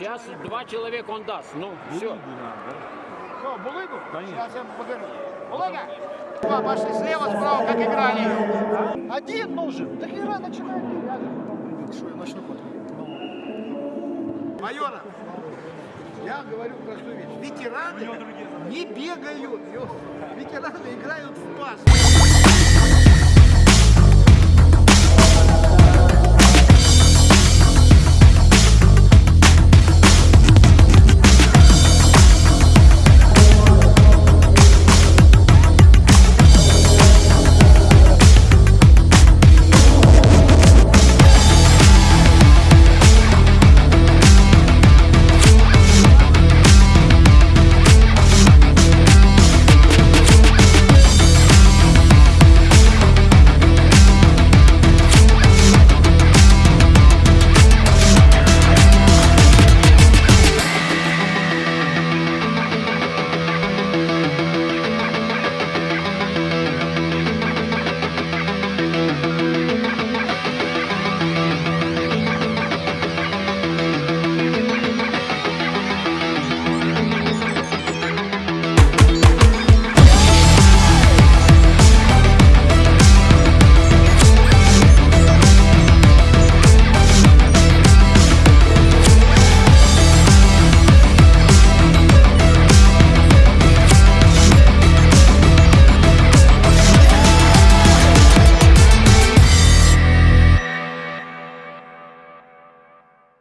Сейчас два человека он даст. Ну, все. Что, Булыгу? Конечно. Сейчас я покажу. Булыга? Два, пошли слева, справа, как играли. Один нужен. Так игра начинает. Что, я начну потом? Майора, я говорю простую вещь. Ветераны не бегают. Ветераны играют в пас.